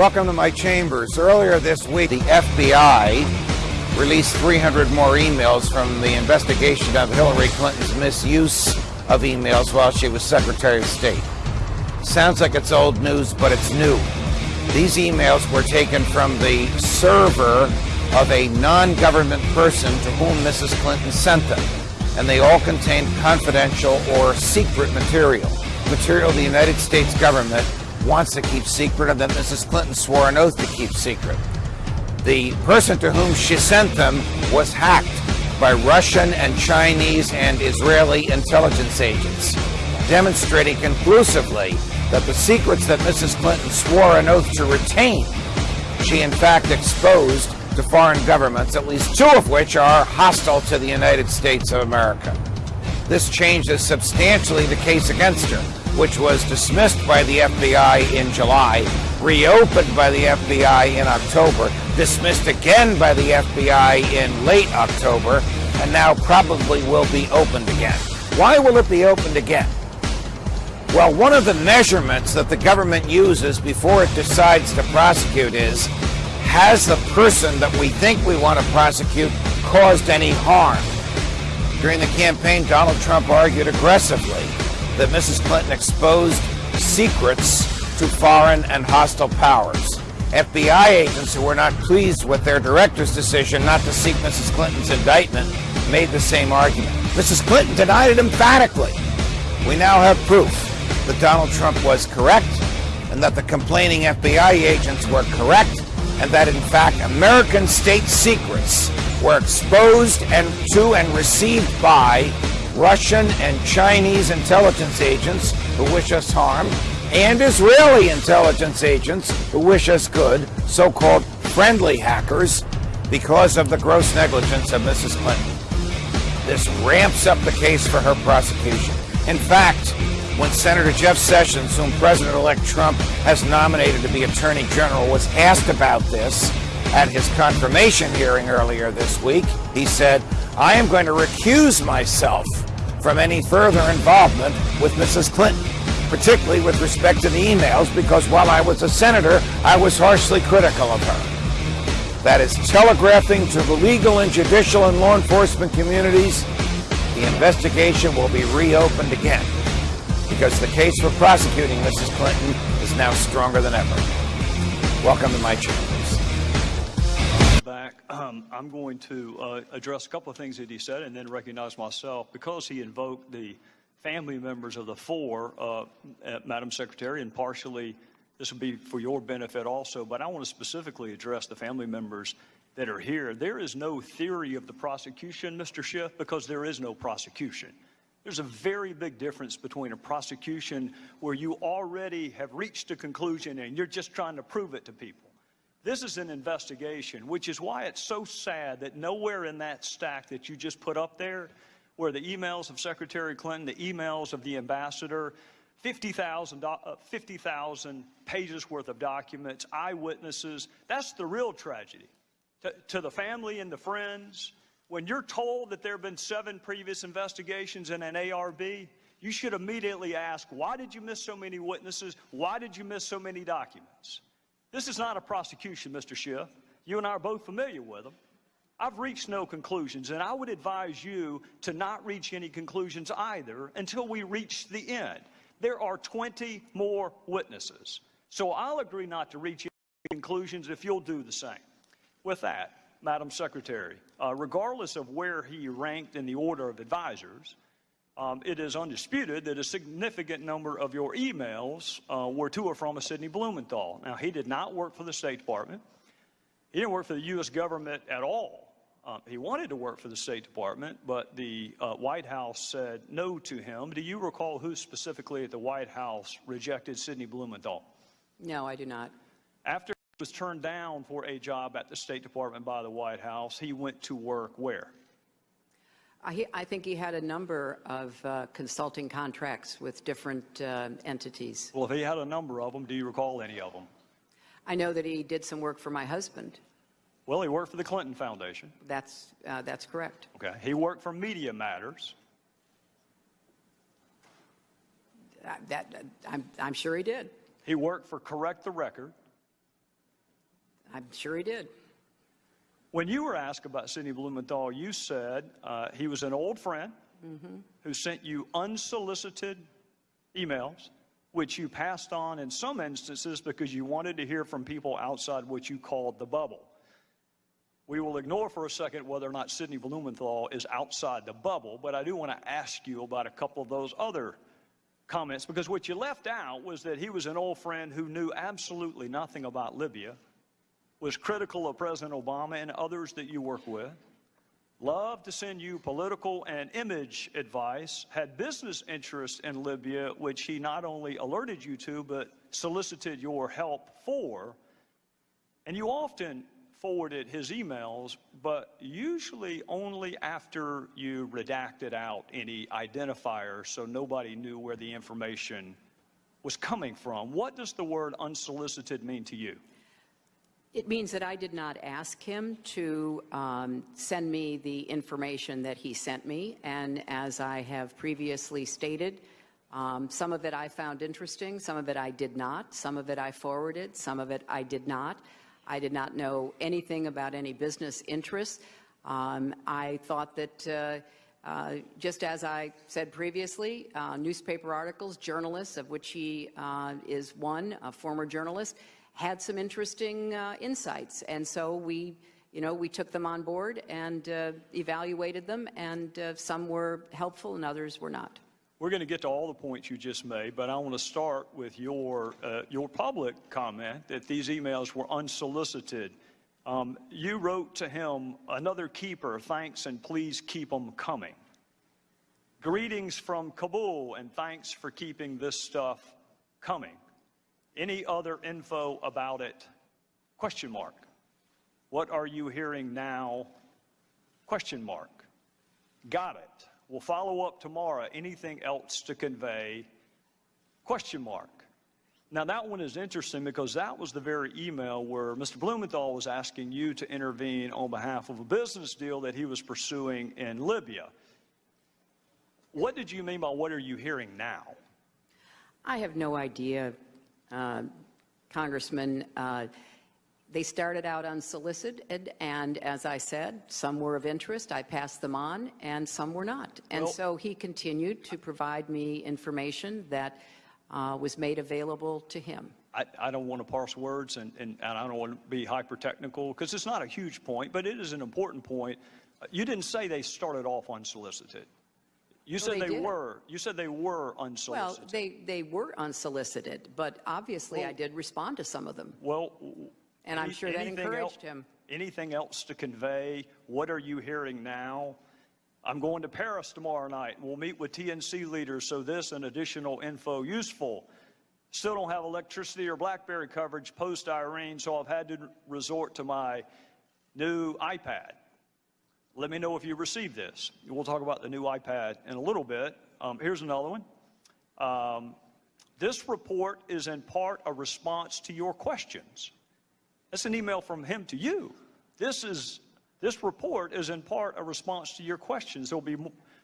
Welcome to my chambers. Earlier this week, the FBI released 300 more emails from the investigation of Hillary Clinton's misuse of emails while she was Secretary of State. Sounds like it's old news, but it's new. These emails were taken from the server of a non government person to whom Mrs. Clinton sent them, and they all contained confidential or secret material. Material the United States government wants to keep secret and that Mrs. Clinton swore an oath to keep secret. The person to whom she sent them was hacked by Russian and Chinese and Israeli intelligence agents, demonstrating conclusively that the secrets that Mrs. Clinton swore an oath to retain, she in fact exposed to foreign governments, at least two of which are hostile to the United States of America. This changes substantially the case against her, which was dismissed by the FBI in July, reopened by the FBI in October, dismissed again by the FBI in late October, and now probably will be opened again. Why will it be opened again? Well, one of the measurements that the government uses before it decides to prosecute is has the person that we think we want to prosecute caused any harm? During the campaign, Donald Trump argued aggressively that Mrs. Clinton exposed secrets to foreign and hostile powers. FBI agents who were not pleased with their director's decision not to seek Mrs. Clinton's indictment made the same argument. Mrs. Clinton denied it emphatically. We now have proof that Donald Trump was correct and that the complaining FBI agents were correct and that in fact American state secrets were exposed and to and received by Russian and Chinese intelligence agents who wish us harm and Israeli intelligence agents who wish us good, so-called friendly hackers, because of the gross negligence of Mrs. Clinton. This ramps up the case for her prosecution. In fact, when Senator Jeff Sessions, whom President-elect Trump has nominated to be Attorney General, was asked about this at his confirmation hearing earlier this week, he said, I am going to recuse myself from any further involvement with Mrs. Clinton, particularly with respect to the emails, because while I was a senator, I was harshly critical of her. That is telegraphing to the legal and judicial and law enforcement communities the investigation will be reopened again because the case for prosecuting Mrs. Clinton is now stronger than ever. Welcome to my chambers. Back, um, I'm going to uh, address a couple of things that he said and then recognize myself because he invoked the family members of the four, uh, Madam Secretary, and partially this will be for your benefit also, but I want to specifically address the family members that are here. There is no theory of the prosecution, Mr. Schiff, because there is no prosecution. There's a very big difference between a prosecution where you already have reached a conclusion and you're just trying to prove it to people. This is an investigation, which is why it's so sad that nowhere in that stack that you just put up there, where the emails of Secretary Clinton, the emails of the ambassador, 50,000 uh, 50, pages worth of documents, eyewitnesses, that's the real tragedy. To, to the family and the friends, when you're told that there have been seven previous investigations in an ARB, you should immediately ask, why did you miss so many witnesses? Why did you miss so many documents? This is not a prosecution, Mr. Schiff. You and I are both familiar with them. I've reached no conclusions, and I would advise you to not reach any conclusions either until we reach the end. There are 20 more witnesses. So I'll agree not to reach any conclusions if you'll do the same. With that, Madam Secretary, uh, regardless of where he ranked in the order of advisors, um, it is undisputed that a significant number of your emails uh, were to or from a Sidney Blumenthal. Now, he did not work for the State Department. He didn't work for the U.S. government at all. Um, he wanted to work for the State Department, but the uh, White House said no to him. Do you recall who specifically at the White House rejected Sidney Blumenthal? No, I do not. After he was turned down for a job at the State Department by the White House. He went to work where? I, I think he had a number of uh, consulting contracts with different uh, entities. Well, if he had a number of them, do you recall any of them? I know that he did some work for my husband. Well, he worked for the Clinton Foundation. That's, uh, that's correct. Okay. He worked for Media Matters. Uh, That, I'm, I'm sure he did. He worked for Correct the Record. I'm sure he did. When you were asked about Sidney Blumenthal, you said uh, he was an old friend who sent you unsolicited emails, which you passed on in some instances because you wanted to hear from people outside what you called the bubble. We will ignore for a second whether or not Sidney Blumenthal is outside the bubble, but I do want to ask you about a couple of those other comments because what you left out was that he was an old friend who knew absolutely nothing about Libya, was critical of President Obama and others that you work with, loved to send you political and image advice, had business interests in Libya, which he not only alerted you to, but solicited your help for. And you often forwarded his emails, but usually only after you redacted out any identifiers so nobody knew where the information was coming from. What does the word unsolicited mean to you? It means that I did not ask him to um, send me the information that he sent me, and as I have previously stated, um, some of it I found interesting, some of it I did not, some of it I forwarded, some of it I did not. I did not know anything about any business interests. Um, I thought that, uh, uh, just as I said previously, uh, newspaper articles, journalists, of which he uh, is one, a former journalist, had some interesting uh, insights. And so we, you know, we took them on board and uh, evaluated them, and some were helpful and others were not. We're going to get to all the points you just made, but I want to start with your, your public comment that these emails were unsolicited. Um, you wrote to him, another keeper, thanks and please keep them coming. Greetings from Kabul and thanks for keeping this stuff coming. Any other info about it? Question mark. What are you hearing now? Question mark. Got it. We'll follow up tomorrow. Anything else to convey? Question mark. Now that one is interesting because that was the very email where Mr. Blumenthal was asking you to intervene on behalf of a business deal that he was pursuing in Libya. What did you mean by what are you hearing now? I have no idea, uh, Congressman. Uh, they started out unsolicited, and as I said, some were of interest. I passed them on, and some were not. And Well- so he continued to provide me information that uh, was made available to him. I, I don't want to parse words and, and, and I don't want to be hyper technical because it's not a huge point, but it is an important point. You didn't say they started off unsolicited. You said they they, were. You said they were unsolicited. Well, they, they were unsolicited, but obviously I did respond to some of them. Well, And I'm sure that encouraged el- him. Anything else to convey? What are you hearing now? I'm going to Paris tomorrow night. We'll meet with TNC leaders, so this and additional info useful. Still don't have electricity or BlackBerry coverage post Irene, so I've had to resort to my new iPad. Let me know if you received this. We'll talk about the new iPad in a little bit. Um, here's another one. Um, this report is in part a response to your questions. That's an email from him to you. This is this report is in part a response to your questions. There'll be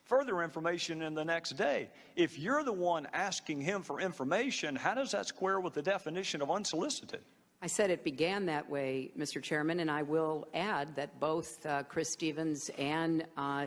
further information in the next day. If you're the one asking him for information, how does that square with the definition of unsolicited? I said it began that way, Mr. Chairman, and I will add that both uh, Chris Stevens and uh,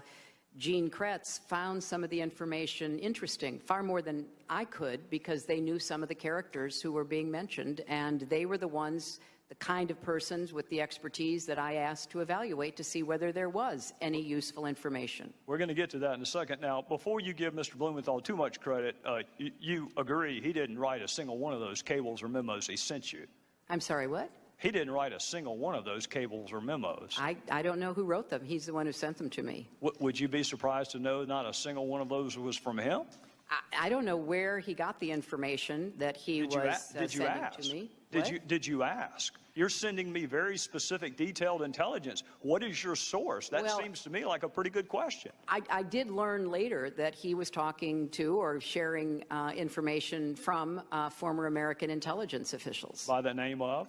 Gene Cretz found some of the information interesting, far more than I could, because they knew some of the characters who were being mentioned, and they were the ones, the kind of persons with the expertise that I asked to evaluate to see whether there was any useful information. We're going to get to that in a second. Now, before you give Mr. Blumenthal too much credit, uh, you, you agree he didn't write a single one of those cables or memos he sent you. I'm sorry, what? He didn't write a single one of those cables or memos. I, I don't know who wrote them. He's the one who sent them to me. W- would you be surprised to know not a single one of those was from him? I, I don't know where he got the information that he Did was uh, did you sending to me. Did What? you did you ask? You're sending me very specific, detailed intelligence. What is your source? That Well- seems to me like a pretty good question. I, I did learn later that he was talking to or sharing uh, information from uh, former American intelligence officials. By the name of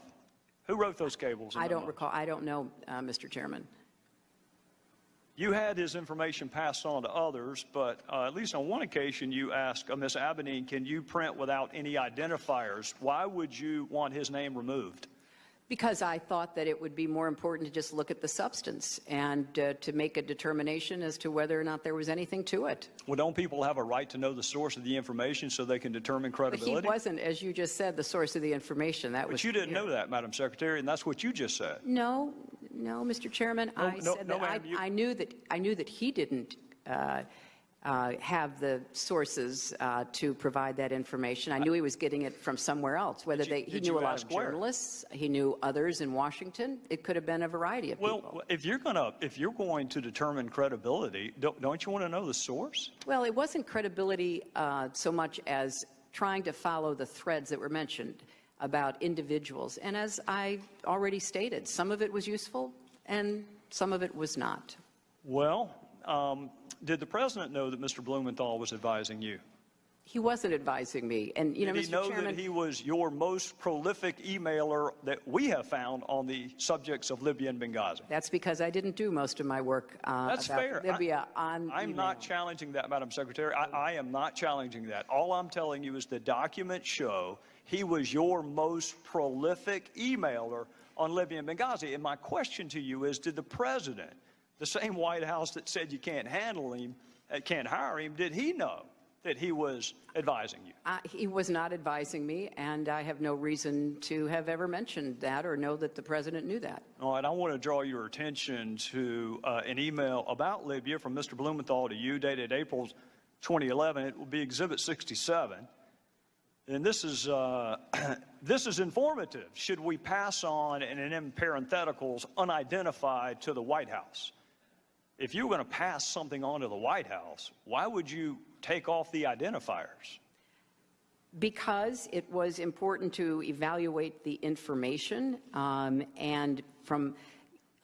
who wrote those cables? I don't recall. I don't know, uh, Mr. Chairman. You had his information passed on to others, but uh, at least on one occasion you asked uh, Ms. Abedin, can you print without any identifiers? Why would you want his name removed? Because I thought that it would be more important to just look at the substance and uh, to make a determination as to whether or not there was anything to it. Well, don't people have a right to know the source of the information so they can determine But he wasn't, as you just said, the source of the information. That was. But you didn't know that, Madam Secretary, and that's what you just said. No, no, Mr. Chairman. No, I no, said no, that I, I knew that, I knew that he didn't uh, uh, have the sources uh, to provide that information. I knew he was getting it from somewhere else, whether you- they, he knew a lot of where? journalists, he knew others in Washington. It could have been a variety of people. Well, if you're gonna, if you're going to determine credibility, don't, don't you want to know the source? Well, it wasn't credibility uh, so much as trying to follow the threads that were mentioned about individuals. And as I already stated, some of it was useful and some of it was not. Well, um, did the president know that Mr. Blumenthal was advising you? He wasn't advising me. And, you know, Did he Mr. know Chairman, that he was your most prolific emailer that we have found on the subjects of Libya and Benghazi? that's because I didn't do most of my work uh, That's about fair. Libya on I'm email. not challenging that, Madam Secretary. I, I am not challenging that. All I'm telling you is the documents show he was your most prolific emailer on Libya and Benghazi. And my question to you is, did the president, the same White House that said you can't handle him, uh, can't hire him, did he know that he was advising you? Uh, He was not advising me, and I have no reason to have ever mentioned that or know that the president knew that. All right, I want to draw your attention to uh, an email about Libya from Mr. Blumenthal to you dated April 2011. It will be Exhibit 67. And this is, uh, this is informative. Should we pass on, and in parentheticals, unidentified to the White House? If you were going to pass something on to the White House, why would you take off the identifiers? Because it was important to evaluate the information, um, and from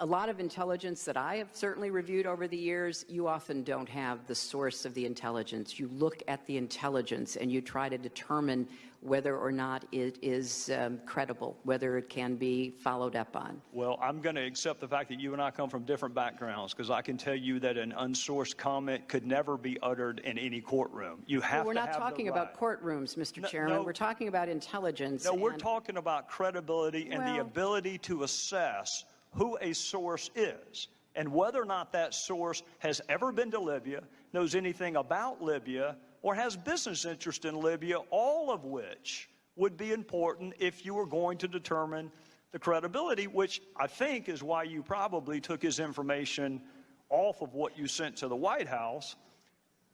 a lot of intelligence that I have certainly reviewed over the years, you often don't have the source of the intelligence. You look at the intelligence and you try to determine whether or not it is um, credible, whether it can be followed up on. Well, I'm going to accept the fact that you and I come from different backgrounds because I can tell you that an unsourced comment could never be uttered in any courtroom. You have Well, we're to not have talking about right. courtrooms, Mr. No, Chairman. no. We're talking about intelligence. No, we're and- talking about credibility and the ability to assess who a source is and whether or not that source has ever been to Libya, knows anything about Libya, or has business interest in Libya, all of which would be important if you were going to determine the credibility, which I think is why you probably took his information off of what you sent to the White House.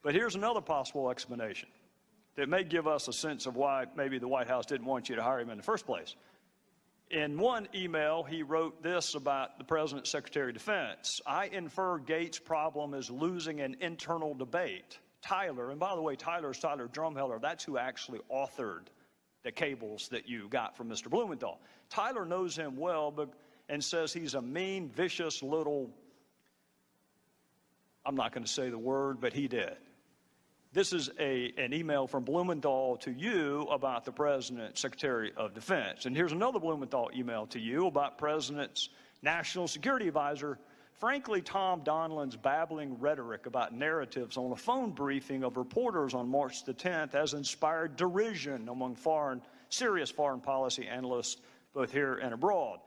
But here's another possible explanation that may give us a sense of why maybe the White House didn't want you to hire him in the first place. In one email, he wrote this about the President's Secretary of Defense. I infer Gates' problem is losing an internal debate. Tyler, and by the way, Tyler is Tyler Drumheller. That's who actually authored the cables that you got from Mr. Blumenthal. Tyler knows him well but, and says he's a mean, vicious little, I'm not going to say the word, but he did. This is a, an email from Blumenthal to you about the President's Secretary of Defense. And here's another Blumenthal email to you about President's National Security Advisor. Frankly, Tom Donilon's babbling rhetoric about narratives on a phone briefing of reporters on March the 10th has inspired derision among foreign, serious foreign policy analysts, both here and abroad.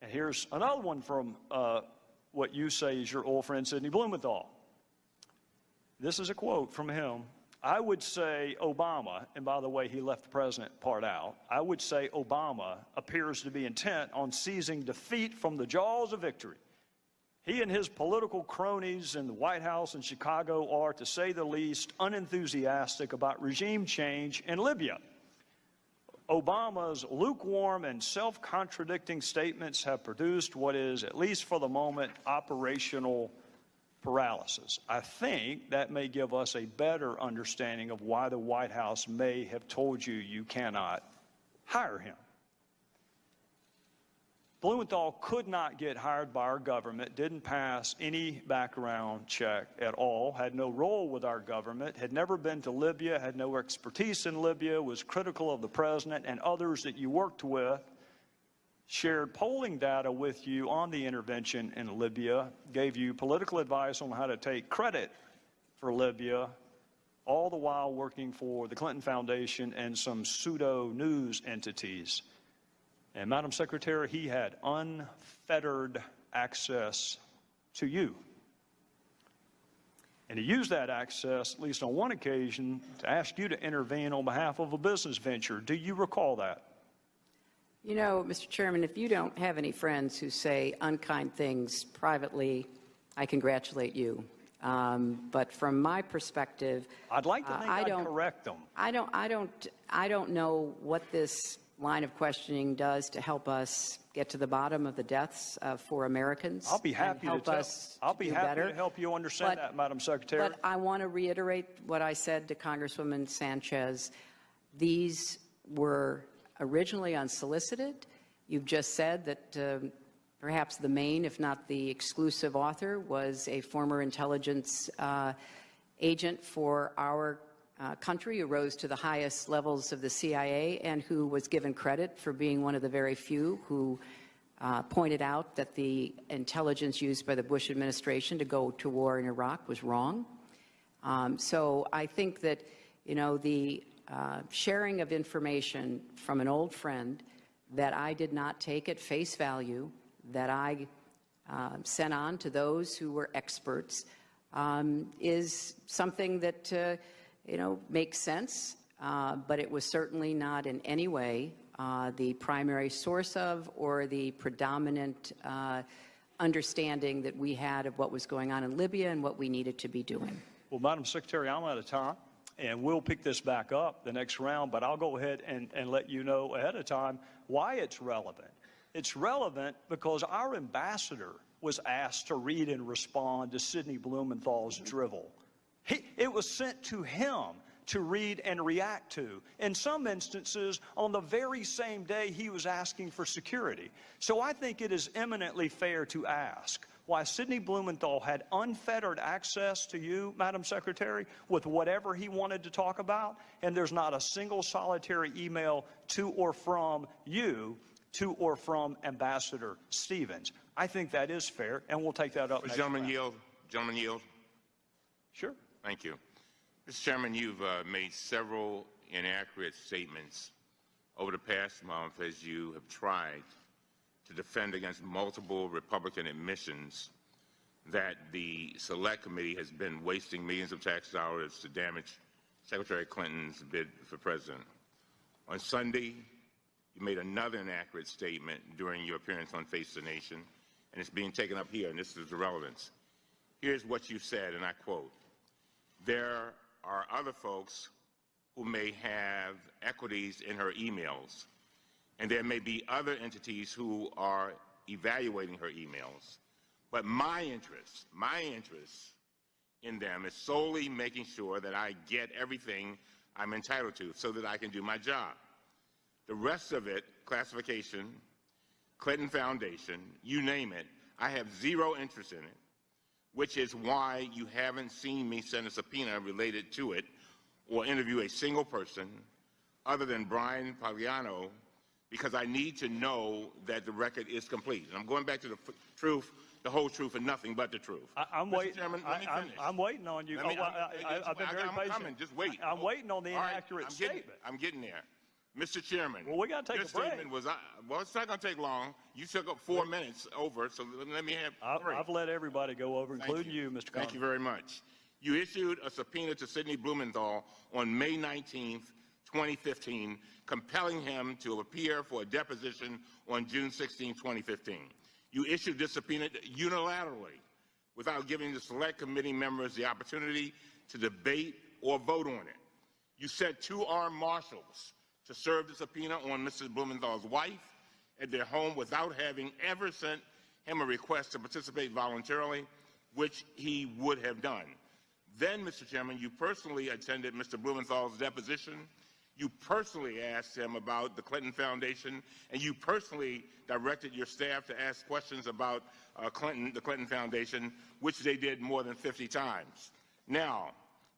And here's another one from uh, what you say is your old friend Sidney Blumenthal. This is a quote from him. I would say Obama, and by the way, he left the president part out. I would say Obama appears to be intent on seizing defeat from the jaws of victory. He and his political cronies in the White House in Chicago are, to say the least, unenthusiastic about regime change in Libya. Obama's lukewarm and self contradicting statements have produced what is, at least for the moment, operational paralysis. I think that may give us a better understanding of why the White House may have told you you cannot hire him. Blumenthal could not get hired by our government, didn't pass any background check at all, had no role with our government, had never been to Libya, had no expertise in Libya, was critical of the president and others that you worked with. Shared polling data with you on the intervention in Libya, gave you political advice on how to take credit for Libya, all the while working for the Clinton Foundation and some pseudo news entities. And Madam Secretary, he had unfettered access to you. And he used that access, at least on one occasion, to ask you to intervene on behalf of a business venture. Do you recall that? You know, Mr. Chairman, if you don't have any friends who say unkind things privately, I congratulate you. Um, but from my perspective, I'd like to uh, I I'd don't, correct them. I don't, I don't, I don't know what this line of questioning does to help us get to the bottom of the deaths of four Americans. I'll be happy to help tell. us I'll be happy better. to help you understand But- that, Madam Secretary. But I want to reiterate what I said to Congresswoman Sanchez. These were originally unsolicited. You've just said that um, perhaps the main, if not the exclusive author, was a former intelligence uh, agent for our uh, country who rose to the highest levels of the CIA and who was given credit for being one of the very few who uh, pointed out that the intelligence used by the Bush administration to go to war in Iraq was wrong. Um, so I think that, you know, the uh, sharing of information from an old friend that I did not take at face value, that I uh, sent on to those who were experts, um, is something that, uh, you know, makes sense, uh, but it was certainly not in any way uh, the primary source of or the predominant understanding that we had of what was going on in Libya and what we needed to be doing. Well, Madam Secretary, I'm out of time, and we'll pick this back up the next round, but I'll go ahead and, and let you know ahead of time why it's relevant. It's relevant because our ambassador was asked to read and respond to Sidney Blumenthal's drivel. He, it was sent to him to read and react to. In some instances, on the very same day he was asking for security. So I think it is eminently fair to ask why Sidney Blumenthal had unfettered access to you, Madam Secretary, with whatever he wanted to talk about, and there's not a single solitary email to or from you to or from Ambassador Stevens. I think that is fair, and we'll take that up. next Gentleman round. yield. Gentlemen, yield. Sure. Thank you. Mr. Chairman, you've uh, made several inaccurate statements over the past month as you have tried to defend against multiple Republican admissions that the Select Committee has been wasting millions of tax dollars to damage Secretary Clinton's bid for president. On Sunday, you made another inaccurate statement during your appearance on Face the Nation, and it's being taken up here, and this is the relevance. Here's what you said, and I quote, there are other folks who may have equities in her emails, and there may be other entities who are evaluating her emails. But my interest, my interest in them is solely making sure that I get everything I'm entitled to so that I can do my job. The rest of it, classification, Clinton Foundation, you name it, I have zero interest in it which is why you haven't seen me send a subpoena related to it or interview a single person other than Bryan Pagliano because I need to know that the record is complete. And I'm going back to the f- truth, the whole truth, and nothing but the truth. I, I'm waiting. Chairman, let me I, am finish. I'm waiting on you. Let me- Oh, I'm- I, I've been I- very I'm patient. coming. Just wait. I, am waiting on the All right, inaccurate I'm getting, statement. I'm getting there. Mr. Chairman. Well, we gotta take your a break. statement was, uh, well, it's not going to take long. You took up four minutes over, so let, me have I, three. I've let everybody go over, Thank including you, Mr. Thank Conlon. you very much. You issued a subpoena to Sidney Blumenthal on May 19th, 2015, compelling him to appear for a deposition on June 16, 2015. You issued this subpoena unilaterally without giving the select committee members the opportunity to debate or vote on it. You sent two armed marshals to serve the subpoena on Mrs. Blumenthal's wife at their home without having ever sent him a request to participate voluntarily, which he would have done. Then, Mr. Chairman, you personally attended Mr. Blumenthal's deposition. You personally asked him about the Clinton Foundation, and you personally directed your staff to ask questions about uh, Clinton, the Clinton Foundation, which they did more than 50 times. Now,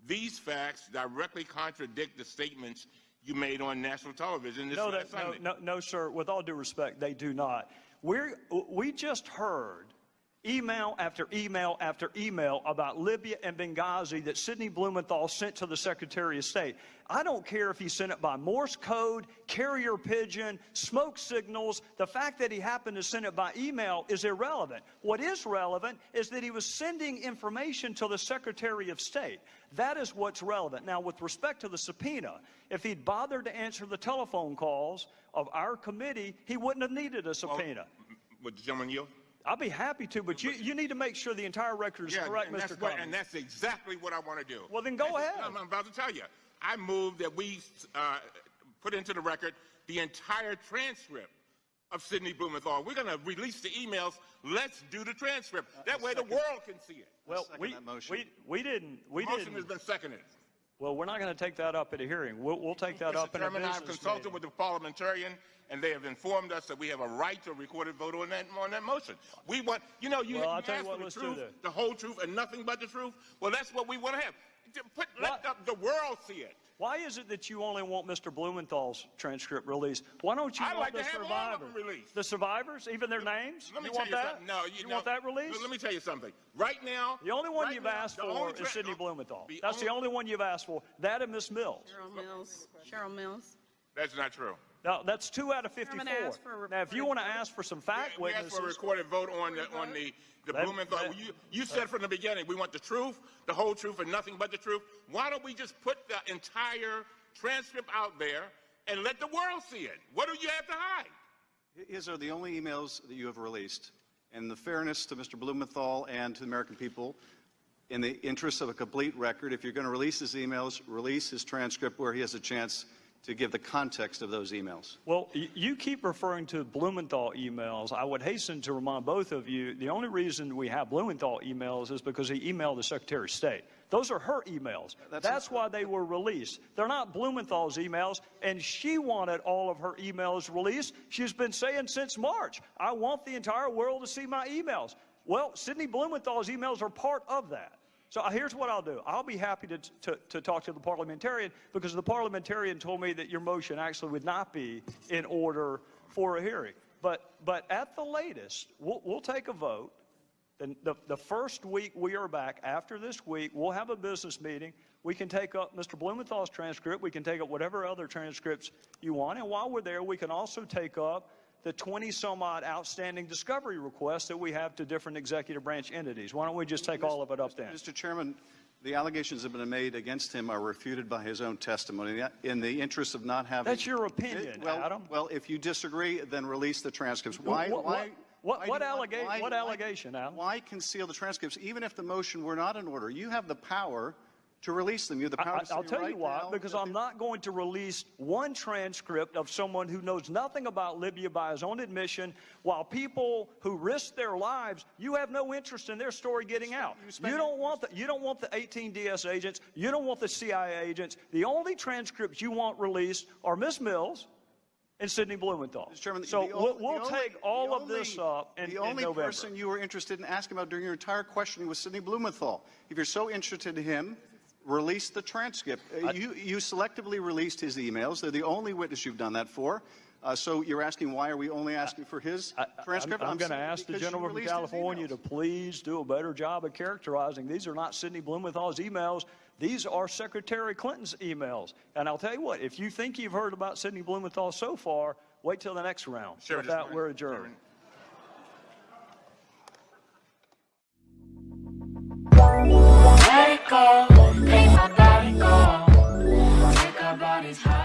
These facts directly contradict the statements you made on national television this No, that, no, no, no, sir. With all due respect, they do not. We're, we just heard email after email after email about Libya and Benghazi that Sidney Blumenthal sent to the Secretary of State. I don't care if he sent it by Morse code, carrier pigeon, smoke signals. The fact that he happened to send it by email is irrelevant. What is relevant is that he was sending information to the Secretary of State. That is what's relevant. Now, with respect to the subpoena, if he'd bothered to answer the telephone calls of our committee, he wouldn't have needed a subpoena. Would the gentleman yield? I'll be happy to, but you, you need to make sure the entire record is Yeah, correct, Mr. that's what- And that's exactly what I want to do. Well, then go That's- ahead. I'm, I'm about to tell you. I move that we uh, put into the record the entire transcript of Sidney Blumenthal. We're going to release the emails. Let's do the transcript. That way the world can see it. Well, we, that we, we didn't, we Motion has didn't, been seconded. well, we're not going to take that up at a hearing. We'll, we'll take that up Mr. in a Chairman, I've consulted meeting. with the parliamentarian, and they have informed us that we have a right to a recorded vote on that, on that motion. We want, you know, you, Well, you tell you asked for the truth, the whole truth, and nothing but the truth. Well, that's what we want to have. Put, let the, the world see it. Why is it that you only want Mr. Blumenthal's transcript released? Why don't you I'd want like the to have all of survivors? them released. The survivors, even their names? Let me you tell want you that? something. No, you, you know, want that released? Let me tell you something. Right now, The only one right you've now, asked for is tra- Sidney Blumenthal. the That's the only one you've asked for. That and Miss Mills. Cheryl Mills, Cheryl Mills. That's not true. Now, that's two out of 54. Chairman for Now, if you want to ask for some fact we asked for a witnesses, recorded vote on the on the the Let- Blumenthal. let- you you said from the beginning we want the truth, the whole truth, and nothing but the truth. Why don't we just put the entire transcript out there and let the world see it? What do you have to hide? His are the only emails that you have released. And the fairness to Mr. Blumenthal and to the American people, in the interest of a complete record, if you're going to release his emails, release his transcript where he has a chance to give the context of those emails. well, you keep referring to Blumenthal emails. I would hasten to remind both of you the only reason we have Blumenthal emails is because he emailed the Secretary of State. Those are her emails. That's- That's why they were released. They're not Blumenthal's emails, and she wanted all of her emails released. She's been saying since March, I want the entire world to see my emails. Well, Sidney Blumenthal's emails are part of that. So uh, here's what I'll do. I'll be happy to, to, to talk to the parliamentarian because the parliamentarian told me that your motion actually would not be in order for a hearing. But, but at the latest, we'll, we'll take a vote. Then the, the first week we are back, after this week, we'll have a business meeting. We can take up Mr. Blumenthal's transcript. We can take up whatever other transcripts you want. And while we're there, we can also take up the 20 some odd outstanding discovery requests that we have to different executive branch entities. Why don't we just take all of it up then? Mr. Chairman, the allegations that have been made against him are refuted by his own testimony. In the interest of not having... That's your opinion, well, Adam. Well, if you disagree, then release the transcripts. Why? What- why? what- why what do allega- why- what why- allegation, Al? Why conceal the transcripts, even if the motion were not in order? You have the power to release them. You have the power I, to will tell right you why, now because I'm not going to release one transcript of someone who knows nothing about Libya by his own admission, while people who risk their lives, you have no interest in their story getting out. you You don't want the, you don't want the 18 DS agents, you don't want the CIA agents. The only transcripts you want released are Miss Mills and Sidney Blumenthal. Mr. Chairman, so the we'll, only- take all of this up in, The only November. person you were interested in asking about during your entire questioning was Sidney Blumenthal. If you're so interested in him, release the transcript. Uh, you, you selectively released his emails. They're the only witness you've done that for. Uh, so you're asking why are we only asking for his I- transcript? I'm, going to ask the gentleman from California to please do a better job of characterizing. These are not Sidney Blumenthal's emails. These are Secretary Clinton's emails. And I'll tell you what, if you think you've heard about Sidney Blumenthal so far, wait till the next round. Sure, With that, we're adjourned. Chairman, Take my body our bodies high.